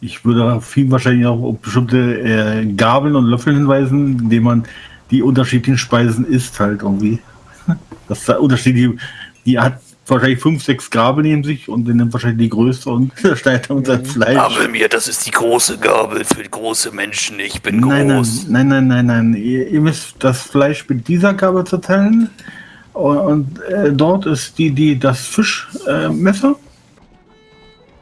Ich würde auf ihn wahrscheinlich auch auf bestimmte äh, Gabeln und Löffel hinweisen, indem man die unterschiedlichen Speisen isst halt irgendwie. Das ist der Unterschied, die, die hat wahrscheinlich fünf, sechs Gabeln neben sich und dann nimmt wahrscheinlich die größte und schneidet dann sein Fleisch. Gabel mir, das ist die große Gabel für große Menschen. Ich bin Nein, nein, groß. nein, nein, nein, nein. Ihr, ihr müsst das Fleisch mit dieser Gabel zerteilen. Und, und äh, dort ist die, die, das Fischmesser. Äh, Messer.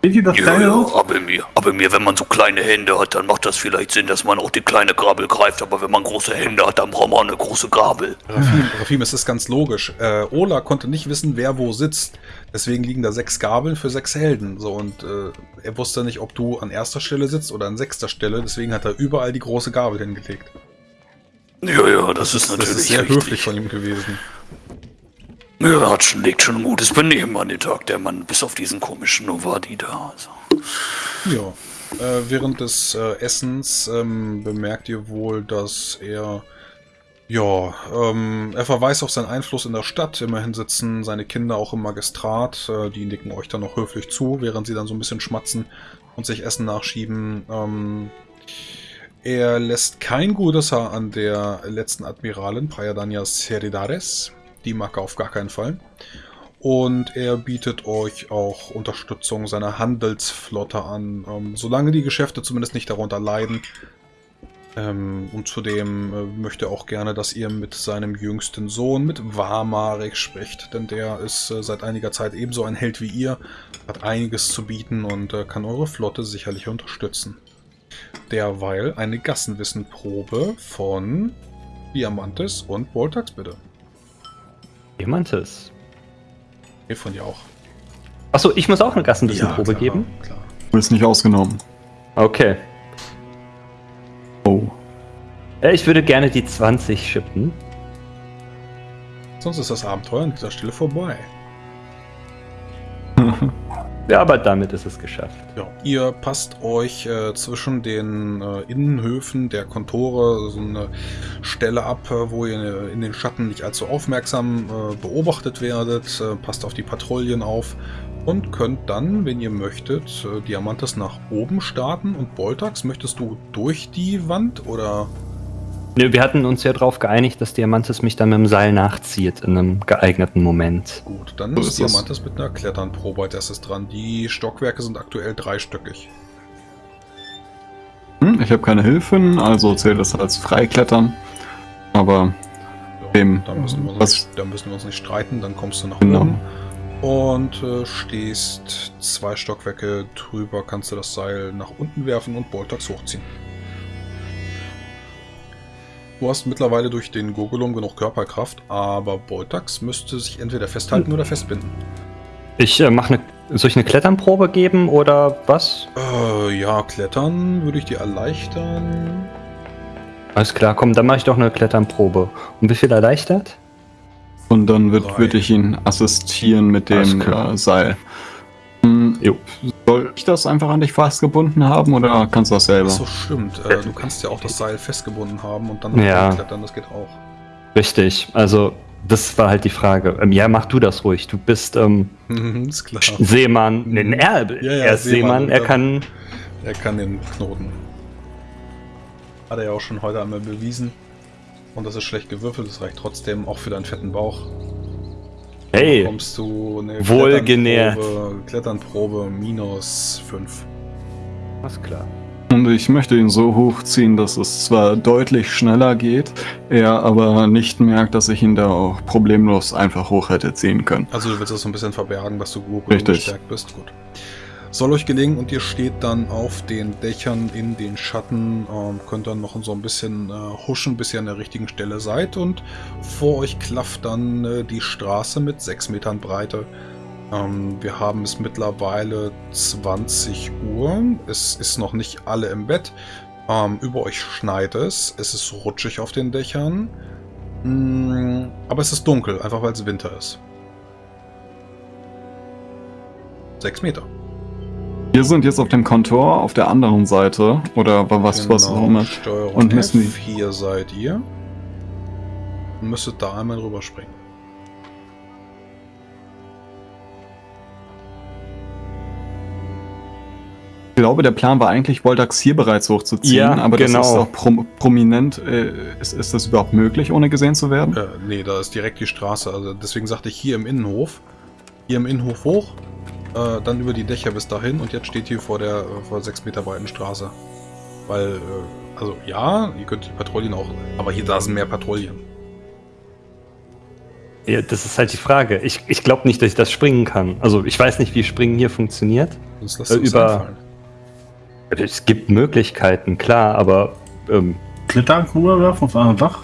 Seht ihr das Ja, kleine ja, aber mir, aber mir, wenn man so kleine Hände hat, dann macht das vielleicht Sinn, dass man auch die kleine Gabel greift. Aber wenn man große Hände hat, dann braucht man eine große Gabel. Rafim, Rafim, es ist ganz logisch. Äh, Ola konnte nicht wissen, wer wo sitzt. Deswegen liegen da sechs Gabeln für sechs Helden. So, und äh, er wusste nicht, ob du an erster Stelle sitzt oder an sechster Stelle. Deswegen hat er überall die große Gabel hingelegt. Ja, ja, das, ist Das natürlich ist sehr richtig. höflich von ihm gewesen. Ja, hat schon, legt schon ein gutes Benehmen an den Tag, der Mann, bis auf diesen komischen Novadi da. Also. Ja. Äh, während des äh, Essens ähm, bemerkt ihr wohl, dass er ja, ähm, er verweist auf seinen Einfluss in der Stadt. Immerhin sitzen seine Kinder auch im Magistrat. Äh, die nicken euch dann noch höflich zu, während sie dann so ein bisschen schmatzen und sich Essen nachschieben. Ähm, er lässt kein gutes Haar an der letzten Admiralin, Prayadania Seridares. Die mag auf gar keinen Fall. Und er bietet euch auch Unterstützung seiner Handelsflotte an, ähm, solange die Geschäfte zumindest nicht darunter leiden. Ähm, und zudem äh, möchte er auch gerne, dass ihr mit seinem jüngsten Sohn, mit Wamarek, spricht. Denn der ist äh, seit einiger Zeit ebenso ein Held wie ihr, hat einiges zu bieten und äh, kann eure Flotte sicherlich unterstützen. Derweil eine Gassenwissenprobe von Diamantes und Voltax bitte. Diamantes. Nee, von dir auch. Achso, ich muss auch eine Gassenwissenprobe klar, geben? Klar. Du bist nicht ausgenommen. Okay. Oh. Äh, Ich würde gerne die 20 schippen. Sonst ist das Abenteuer an dieser Stelle vorbei. Ja, aber damit ist es geschafft. Ja, ihr passt euch äh, zwischen den äh, Innenhöfen der Kontore so eine Stelle ab, äh, wo ihr in den Schatten nicht allzu aufmerksam äh, beobachtet werdet. Äh, passt auf die Patrouillen auf und könnt dann, wenn ihr möchtet, äh, Diamantes nach oben starten. Und Boltax, möchtest du durch die Wand oder? Nö, wir hatten uns ja darauf geeinigt, dass Diamantes mich dann mit dem Seil nachzieht in einem geeigneten Moment. Gut, dann So ist. Diamantes mit einer Kletternprobe als erstes dran. Die Stockwerke sind aktuell dreistöckig. Hm, ich habe keine Hilfen, also zählt das als Freiklettern. Aber Ja, Dem, da, müssen wir uns was- nicht, da müssen wir uns nicht streiten, dann kommst du nach Genau. oben und äh, stehst zwei Stockwerke drüber, kannst du das Seil nach unten werfen und Boltax hochziehen. Du hast mittlerweile durch den Gurgelum genug Körperkraft, aber Boltax müsste sich entweder festhalten oder festbinden. Ich äh, mache eine. Soll ich eine Kletternprobe geben oder was? Äh, ja, Klettern würde ich dir erleichtern. Alles klar, komm, dann mache ich doch eine Kletternprobe. Und wie viel erleichtert? und dann würde ich ihn assistieren mit dem äh, Seil. Hm, Jo. Soll ich das einfach an dich festgebunden haben oder kannst du das selber? Achso, stimmt. Äh, du kannst ja auch das Seil festgebunden haben und dann Ja. klettern, das geht auch. Richtig, also das war halt die Frage. Ähm, ja, mach du das ruhig. Du bist ähm, ist klar. Seemann. Nee, er, Ja, ja, er ist Seemann, Seemann, er kann. Er kann den Knoten. Hat er ja auch schon heute einmal bewiesen. Und das ist schlecht gewürfelt, das reicht trotzdem auch für deinen fetten Bauch. Hey, Kommst du eine Wohlgenährt. Kletternprobe, Kletternprobe minus 5. alles klar. Und ich möchte ihn so hochziehen, dass es zwar deutlich schneller geht, er aber nicht merkt, dass ich ihn da auch problemlos einfach hoch hätte ziehen können. Also du willst das so ein bisschen verbergen, dass du gut gestärkt bist. Gut. Soll euch gelingen und ihr steht dann auf den Dächern in den Schatten, ähm, könnt dann noch so ein bisschen äh, huschen, bis ihr an der richtigen Stelle seid und vor euch klafft dann äh, die Straße mit 6 Metern Breite. Ähm, wir haben es mittlerweile 20 Uhr. Es ist noch nicht alle im Bett. Ähm, über euch schneit es. Es ist rutschig auf den Dächern. Mm, aber es ist dunkel, einfach weil es Winter ist. 6 Meter. Wir sind jetzt auf dem Kontor auf der anderen Seite oder was, was auch immer. Genau, Steuerung Und müssen die- F4 seid ihr. Und müsstet da einmal rüberspringen. Ich glaube, der Plan war eigentlich, Voltax hier bereits hochzuziehen, Ja, aber genau. das ist auch prom prominent. Äh, ist, ist das überhaupt möglich, ohne gesehen zu werden? Äh, nee, da ist direkt die Straße. Also deswegen sagte ich hier im Innenhof. Hier im Innenhof hoch, äh, dann über die Dächer bis dahin und jetzt steht hier vor der äh, vor sechs Meter breiten Straße. Weil, äh, also ja, ihr könnt die Patrouillen auch, aber hier da sind mehr Patrouillen. Ja, das ist halt die Frage. Ich, ich glaube nicht, dass ich das springen kann. Also ich weiß nicht, wie Springen hier funktioniert. Sonst lasst Äh, über- einfallen. Es gibt Möglichkeiten, klar, aber ähm, Klettern rüberwerfen aufs andere Dach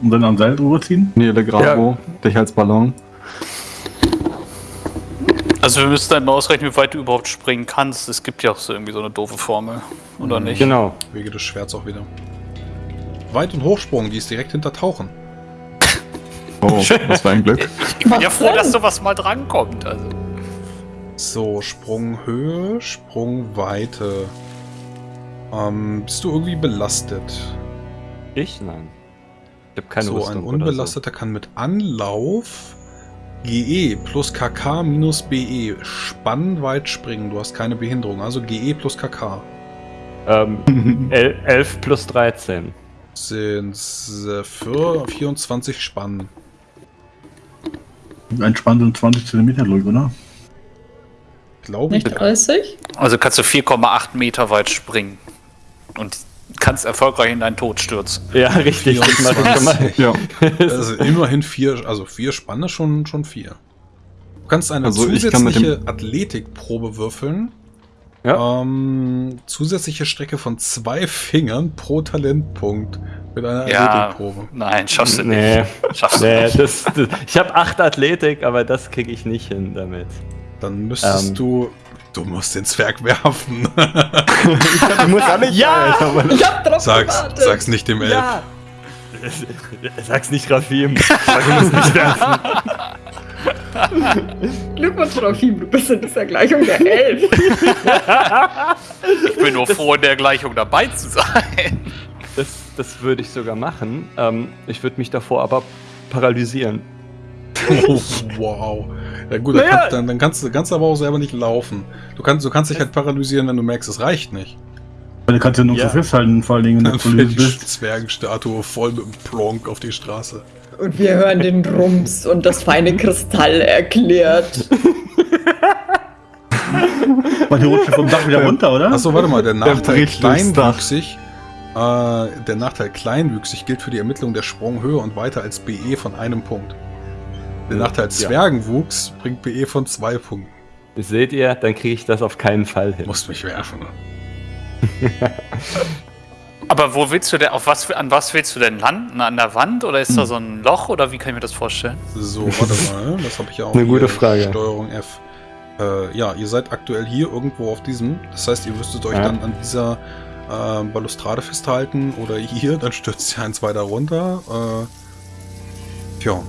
und dann am Seil rüberziehen. Nele Gravo, dich als Ballon. Also wir müssen dann mal ausrechnen, wie weit du überhaupt springen kannst. Es gibt ja auch so irgendwie so eine doofe Formel, oder nicht? genau. Wege des Schwerts auch wieder. Weit- und Hochsprung, die ist direkt hinter Tauchen. Oh, das war ein Glück. Ich bin ja froh, dass sowas mal drankommt. Also. So, Sprunghöhe, Sprungweite. Ähm, bist du irgendwie belastet? Ich? Nein. Ich habe keine so, Rüstung ein oder Unbelasteter kann mit Anlauf GE plus KK minus BE spannweit springen. Du hast keine Behinderung, also GE plus KK. Ähm, el 11 plus 13. sind äh, für 24 Spannen. Ein Spann sind 20 Zentimeter, glaube ich, oder? Glaube ich. Nicht 30? also kannst du 4,8 Meter weit springen. Und kannst erfolgreich in deinen Tod stürzen. Ja, richtig. Das mache ich schon mal. 24. Ja, Also immerhin vier, also vier Spannen ist schon, schon vier. Du kannst eine Also ich kann zusätzliche Athletikprobe würfeln. Ja. Ähm, zusätzliche Strecke von zwei Fingern pro Talentpunkt mit einer Ja, Athletikprobe. nein, schaffst du Nee, nicht. Schaffst du nee nicht. das, das, ich habe 8 Athletik, aber das kriege ich nicht hin damit. Dann müsstest Ähm. du. Du musst den Zwerg werfen. Ich muss ja! Ich hab drauf sag's, gewartet. sag's nicht dem Elb. Ja! Sag's nicht, Rafim. Sag, du musst nicht werfen. Glückwunsch, Rafim, du bist in dieser Gleichung der Elf. Ich bin nur froh, in der Gleichung dabei zu sein. Das, das würde ich sogar machen. Ähm, ich würde mich davor aber paralysieren. Oh, wow. Ja gut, dann, Naja. kannst, dann, dann kannst du kannst aber auch selber nicht laufen. Du kannst, du kannst dich halt paralysieren, wenn du merkst, es reicht nicht. Weil du kannst ja nur Ja. so festhalten, vor allen Dingen, wenn du fällt die bist. Zwergenstatue voll mit dem Plonk auf die Straße. Und wir hören den Rums und das feine Kristall erklärt. Weil die rutscht vom Dach wieder runter, oder? Achso, warte mal, der Nachteil kleinwüchsig. Äh, der Nachteil kleinwüchsig gilt für die Ermittlung der Sprunghöhe und weiter als BE von einem Punkt. Der Nachteil Zwergenwuchs bringt BE von zwei Punkten. Seht ihr, dann kriege ich das auf keinen Fall hin. musst mich werfen. Aber wo willst du denn, auf was, an was willst du denn landen? An der Wand oder ist da so ein Loch oder wie kann ich mir das vorstellen? So, warte mal, das habe ich ja auch Eine gute Frage. Steuerung F. Äh, ja, ihr seid aktuell hier irgendwo auf diesem. Das heißt, ihr müsstet euch Ja. dann an dieser äh, Balustrade festhalten oder hier, dann stürzt ihr eins weiter runter. Äh, tja.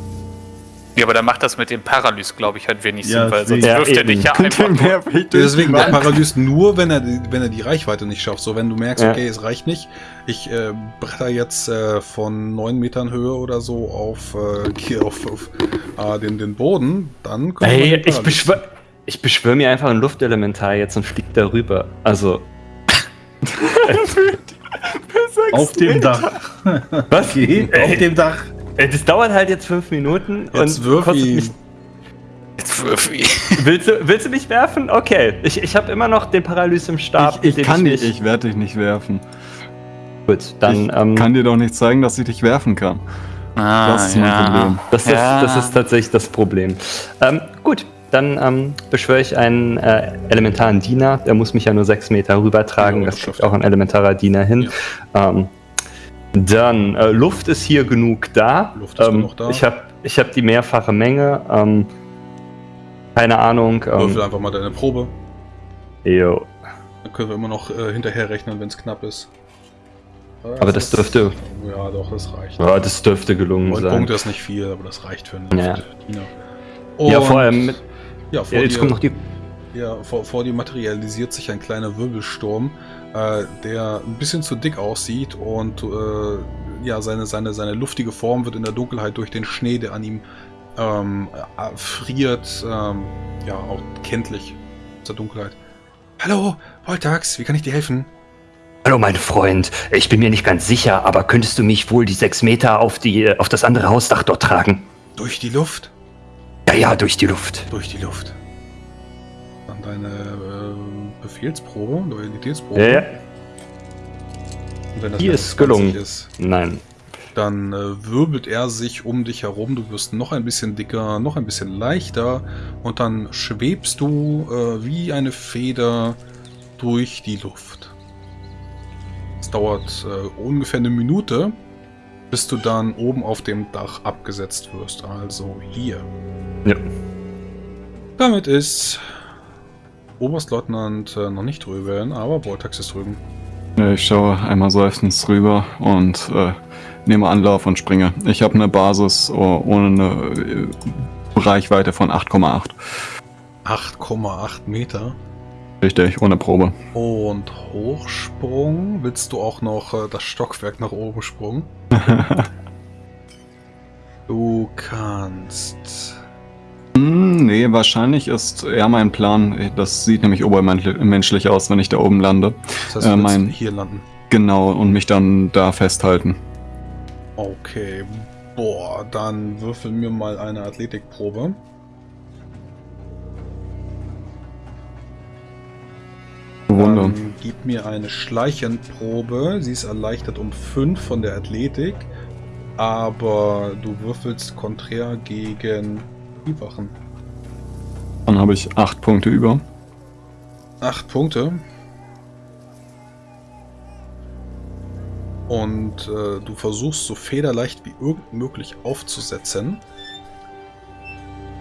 Ja, aber dann macht das mit dem Paralys, glaube ich, halt wenig Ja, Sinn, weil sonst. Ja, wirft er dich ja einfach. Deswegen der Paralyst nur, wenn er, die- wenn er die Reichweite nicht schafft. So, wenn du merkst, Ja. okay, es reicht nicht. Ich äh, bretter jetzt äh, von 9 Metern Höhe oder so auf, äh, hier auf, auf äh, den, den Boden, dann könnte Ey, ich Paralyst- beschwör, ich beschwör mir einfach ein Luftelementar jetzt und flieg darüber. Also. Auf dem Dach. Was? Okay, auf dem Dach. Ey, Das dauert halt jetzt fünf Minuten Jetzt und wirf kostet ihn. mich. Jetzt wirf ihn. Willst du, willst du mich werfen? Okay. Ich, ich habe immer noch den Paralys im Stab. Ich, ich kann dich, ich werde dich nicht werfen. Gut, dann. ich ähm, kann dir doch nicht zeigen, dass ich dich werfen kann. Ah, Das ist mein Problem. Das ist, Ja. das ist tatsächlich das Problem. Ähm, gut, dann ähm, beschwöre ich einen äh, elementaren Diener. Der muss mich ja nur sechs Meter rübertragen. Ja, das kriegt schafft auch ein elementarer Diener hin. Ähm, dann, äh, Luft ist hier genug da. Luft ist ähm, genug da. Ich habe ich hab die mehrfache Menge. Ähm, keine Ahnung. Würfel Ähm, einfach mal deine Probe. jo. Dann können wir immer noch äh, hinterher rechnen, wenn es knapp ist. Äh, Aber das dürfte- Ja, doch, das reicht. Ja, das dürfte gelungen Neun sein. Punkte ist nicht viel, aber das reicht für einen Ja. Diener. Ja, Und- vor allem. Mit, Ja, vor ja, jetzt kommt noch die. Ja, vor, vor dir materialisiert sich ein kleiner Wirbelsturm, äh, der ein bisschen zu dick aussieht und äh, ja, seine, seine, seine luftige Form wird in der Dunkelheit durch den Schnee, der an ihm ähm, äh, friert, ähm, ja, auch kenntlich aus der Dunkelheit. Hallo, Voltax, wie kann ich dir helfen? Hallo, mein Freund. Ich bin mir nicht ganz sicher, aber könntest du mich wohl die sechs Meter auf, die, auf das andere Hausdach dort tragen? Durch die Luft? Ja, ja, durch die Luft. Durch die Luft. Deine äh, Befehlsprobe, Loyalitätsprobe. Ja, ja. Und wenn das Die ist gelungen. 20 Ist, Nein. dann äh, wirbelt er sich um dich herum. Du wirst noch ein bisschen dicker, noch ein bisschen leichter. Und dann schwebst du äh, wie eine Feder durch die Luft. Es dauert äh, ungefähr eine Minute, bis du dann oben auf dem Dach abgesetzt wirst. Also hier. Ja. Damit ist Oberstleutnant äh, noch nicht drüben, aber Vortex ist drüben. Ich schaue einmal seufzend rüber und äh, nehme Anlauf und springe. Ich habe eine Basis oh, ohne eine äh, Reichweite von 8,8. 8,8 Meter. Richtig, ohne Probe. Und Hochsprung. Willst du auch noch äh, das Stockwerk nach oben sprungen? Du kannst. Hm, nee, wahrscheinlich ist eher mein Plan. Das sieht nämlich obermenschlich aus, wenn ich da oben lande. Das heißt, Äh, du willst mein- hier landen. Genau, und mich dann da festhalten. Okay. Boah, dann würfel mir mal eine Athletikprobe. Wunder. Dann gib mir eine Schleichenprobe. Sie ist erleichtert um 5 von der Athletik. Aber du würfelst konträr gegen die Wachen. Dann habe ich 8 Punkte über. 8 Punkte. Und äh, du versuchst so federleicht wie irgend möglich aufzusetzen.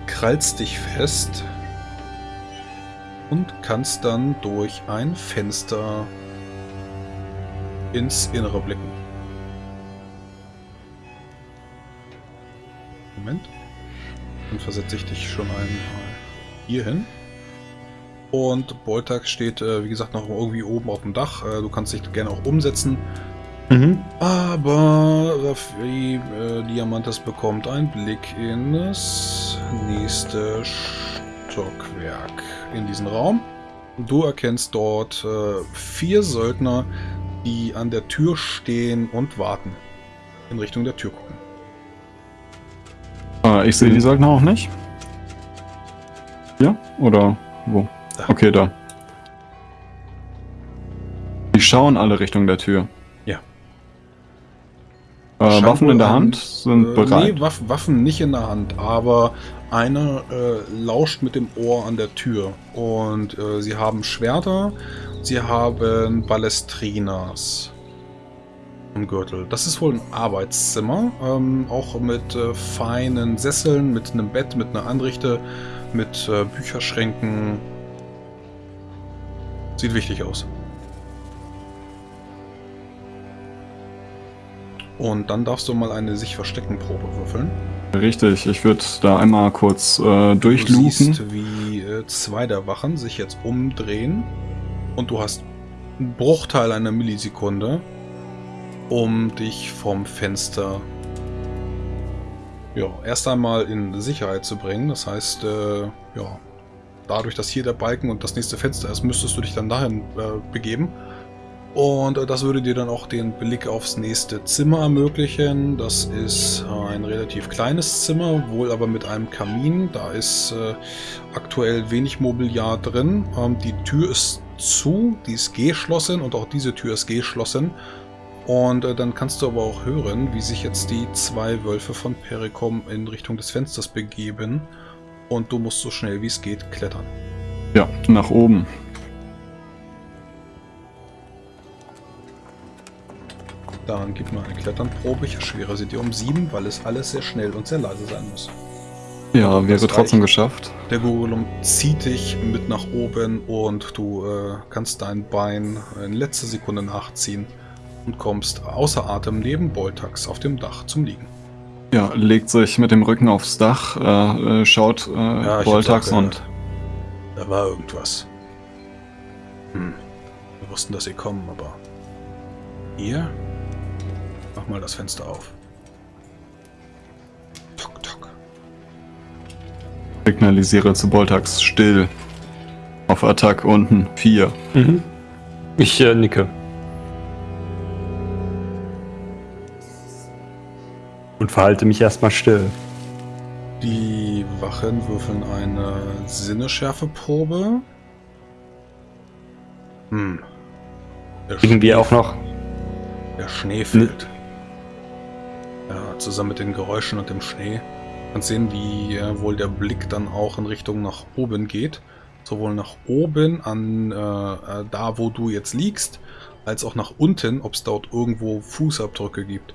Krallst dich fest. Und kannst dann durch ein Fenster ins Innere blicken. Dann versetze ich dich schon einmal hier hin. Und Boltax steht, äh, wie gesagt, noch irgendwie oben auf dem Dach. Äh, du kannst dich gerne auch umsetzen. Mhm. Aber Raffi äh, Diamantes bekommt einen Blick in das nächste Stockwerk in diesen Raum. Du erkennst dort äh, vier Söldner, die an der Tür stehen und warten. In Richtung der Tür gucken. Ich sehe die Söldner auch nicht. Ja? Oder wo? Okay, da. Die schauen alle Richtung der Tür. Ja. Äh, Waffen in der Hand sind Äh, bereit. Nee, Waff Waffen nicht in der Hand, aber einer äh, lauscht mit dem Ohr an der Tür. Und äh, sie haben Schwerter, sie haben Ballestrinas Gürtel. Das ist wohl ein Arbeitszimmer, ähm, auch mit äh, feinen Sesseln, mit einem Bett, mit einer Anrichte, mit äh, Bücherschränken. Sieht wichtig aus. Und dann darfst du mal eine sich verstecken Probe würfeln. Richtig, ich würde da einmal kurz äh, Du durchluken. siehst, wie äh, zwei der Wachen sich jetzt umdrehen und du hast einen Bruchteil einer Millisekunde, um dich vom Fenster ja, erst einmal in Sicherheit zu bringen. Das heißt, äh, ja, dadurch, dass hier der Balken und das nächste Fenster ist, müsstest du dich dann dahin äh, begeben. Und äh, das würde dir dann auch den Blick aufs nächste Zimmer ermöglichen. Das ist ein relativ kleines Zimmer, wohl aber mit einem Kamin. Da ist äh, aktuell wenig Mobiliar drin. Ähm, die Tür ist zu, die ist geschlossen und auch diese Tür ist geschlossen. Und äh, dann kannst du aber auch hören, wie sich jetzt die zwei Wölfe von Pericom in Richtung des Fensters begeben. Und du musst so schnell wie es geht klettern. Ja, nach oben. Dann gib mir eine Kletternprobe. Ich erschwere sie dir um sieben, weil es alles sehr schnell und sehr leise sein muss. Ja, wäre trotzdem geschafft. Der Gurulum zieht dich mit nach oben und du äh, kannst dein Bein in letzter Sekunde nachziehen und kommst außer Atem neben Boltax auf dem Dach zum Liegen. Ja, legt sich mit dem Rücken aufs Dach, äh, äh, schaut äh, Ja, hab's auch und. Da war irgendwas. Hm. Wir wussten, dass sie kommen, aber. Ihr? Mach mal das Fenster auf. Tok, tok. signalisiere zu Voltax still. Auf Attack unten 4. Mhm. Ich äh, nicke. Und verhalte mich erstmal still. Die Wachen würfeln eine Sinneschärfeprobe. Hm. Der Kriegen wir auch noch. Der Schnee fällt. Ja, zusammen mit den Geräuschen und dem Schnee. Man sehen, wie äh, wohl der Blick dann auch in Richtung nach oben geht. Sowohl nach oben an äh, äh, da, wo du jetzt liegst, als auch nach unten, ob es dort irgendwo Fußabdrücke gibt.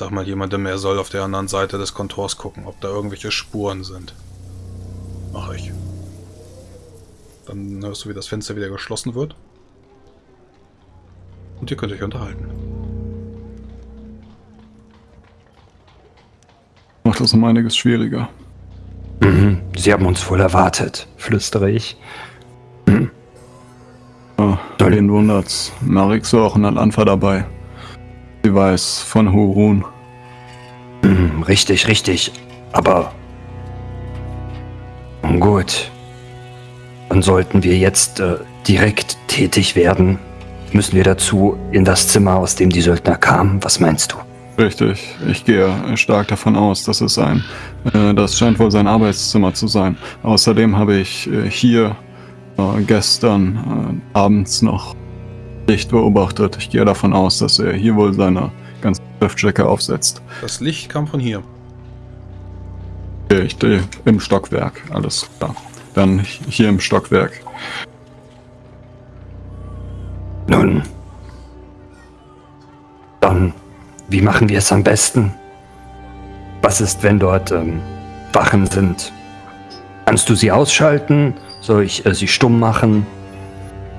Sag mal jemandem, er soll auf der anderen Seite des Kontors gucken, ob da irgendwelche Spuren sind. Mach ich. Dann hörst du, wie das Fenster wieder geschlossen wird. Und ihr könnt euch unterhalten. Macht das um einiges schwieriger. Mhm. Sie haben uns wohl erwartet, flüstere ich. Oh, wen wundert's? Marix war auch in Al-Anfa dabei. Sie weiß von Hurun. Mhm, richtig, richtig. Aber. Gut. Dann sollten wir jetzt äh, direkt tätig werden. Müssen wir dazu in das Zimmer, aus dem die Söldner kamen? Was meinst du? Richtig, ich gehe stark davon aus, dass es ein, äh, das scheint wohl sein Arbeitszimmer zu sein. Außerdem habe ich äh, hier äh, gestern äh, abends noch Licht beobachtet. Ich gehe davon aus, dass er hier wohl seine ganzen Schriftstücke aufsetzt. Das Licht kam von hier. Ich stehe im Stockwerk, alles klar. Dann hier im Stockwerk. Nun. Dann, wie machen wir es am besten? Was ist, wenn dort ähm, Wachen sind? Kannst du sie ausschalten? Soll ich äh, sie stumm machen?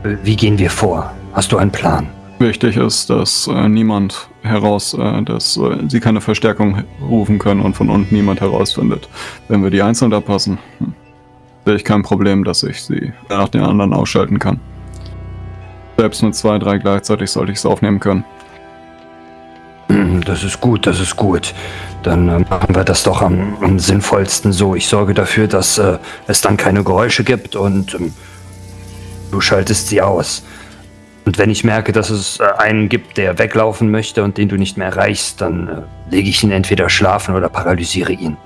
Äh, Wie gehen wir vor? Hast du einen Plan? Wichtig ist, dass äh, niemand heraus, äh, dass äh, sie keine Verstärkung rufen können und von unten niemand herausfindet. Wenn wir die einzeln abpassen, hm, sehe ich kein Problem, dass ich sie nach den anderen ausschalten kann. Selbst mit zwei, drei gleichzeitig sollte ich es aufnehmen können. Das ist gut, das ist gut. Dann äh, machen wir das doch am, am sinnvollsten so. Ich sorge dafür, dass äh, es dann keine Geräusche gibt und ähm, du schaltest sie aus. Und wenn ich merke, dass es äh, einen gibt, der weglaufen möchte und den du nicht mehr erreichst, dann äh, lege ich ihn entweder schlafen oder paralysiere ihn.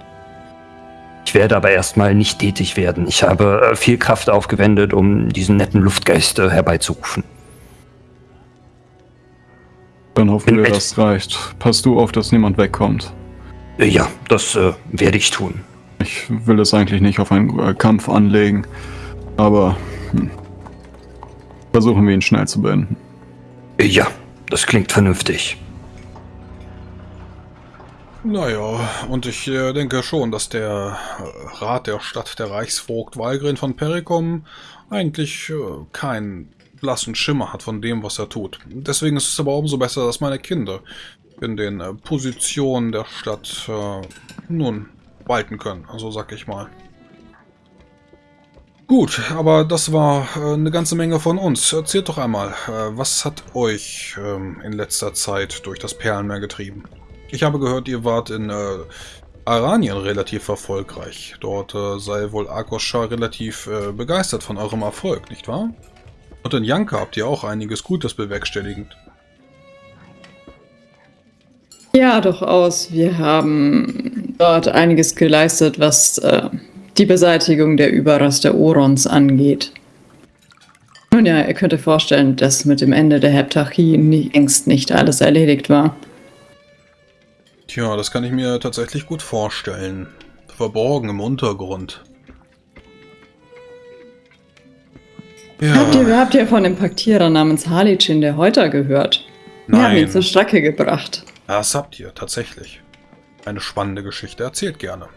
Ich werde aber erstmal nicht tätig werden. Ich habe äh, viel Kraft aufgewendet, um diesen netten Luftgeist herbeizurufen. Dann hoffen Bin wir, das reicht. Pass du auf, dass niemand wegkommt. Ja, das äh, werde ich tun. Ich will es eigentlich nicht auf einen äh, Kampf anlegen, aber hm, versuchen wir ihn schnell zu beenden. Ja, das klingt vernünftig. Naja, und ich äh, denke schon, dass der äh, Rat der Stadt, der Reichsvogt Walgren von Perikom, eigentlich äh, keinen blassen Schimmer hat von dem, was er tut. Deswegen ist es aber umso besser, dass meine Kinder in den Positionen der Stadt äh, nun walten können, also sag ich mal. Gut, aber das war äh, eine ganze Menge von uns. Erzählt doch einmal, äh, was hat euch ähm, in letzter Zeit durch das Perlenmeer getrieben? Ich habe gehört, ihr wart in äh, Aranien relativ erfolgreich. Dort sei wohl Akosha relativ begeistert von eurem Erfolg, nicht wahr? Und in Janka habt ihr auch einiges Gutes bewerkstelligend. Ja, durchaus. Wir haben dort einiges geleistet, was die Beseitigung der Überreste Orons angeht. Nun ja, ihr könnt euch vorstellen, dass mit dem Ende der Heptarchie längst nicht alles erledigt war. Tja, das kann ich mir tatsächlich gut vorstellen. Verborgen im Untergrund. Habt, ihr, Ja, habt ihr von dem Paktierer namens Halicin der Häuter gehört? Wir haben ihn nein, zur Strecke gebracht. das habt ihr tatsächlich. Eine spannende Geschichte, erzählt gerne.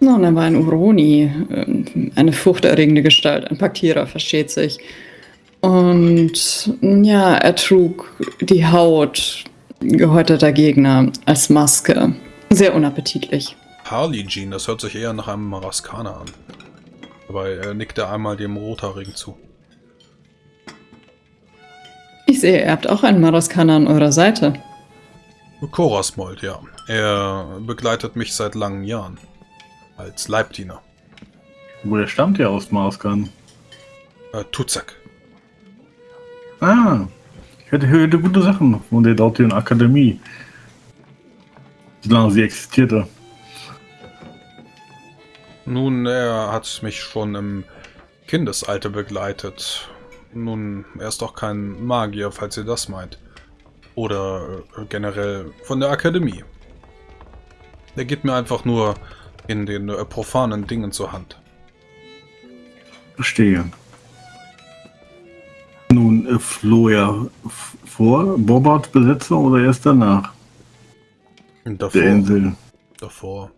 Nun, er war ein Uroni, ähm, eine furchterregende Gestalt, ein Paktierer, versteht sich. Und ja, er trug die Haut gehäuteter Gegner als Maske. Sehr unappetitlich. Harley Jean, das hört sich eher nach einem Maraskaner an. Dabei äh, nickt er einmal dem Rothaarigen zu. Ich sehe, ihr habt auch einen Maraskaner an eurer Seite. Korasmold, ja. Er begleitet mich seit langen Jahren. Als Leibdiener. Wo der stammt ja aus Marskan. Äh, Tuzak. Ah, ich hätte hörte gute Sachen von der dortigen Akademie. Solange sie existierte. Nun, er hat mich schon im Kindesalter begleitet. Nun, er ist doch kein Magier, falls ihr das meint. Oder äh, generell von der Akademie. Er geht mir einfach nur in den äh, profanen Dingen zur Hand. Verstehe. Nun, äh, floh er vor Bobbart Besetzung oder erst danach davor, der Insel? davor.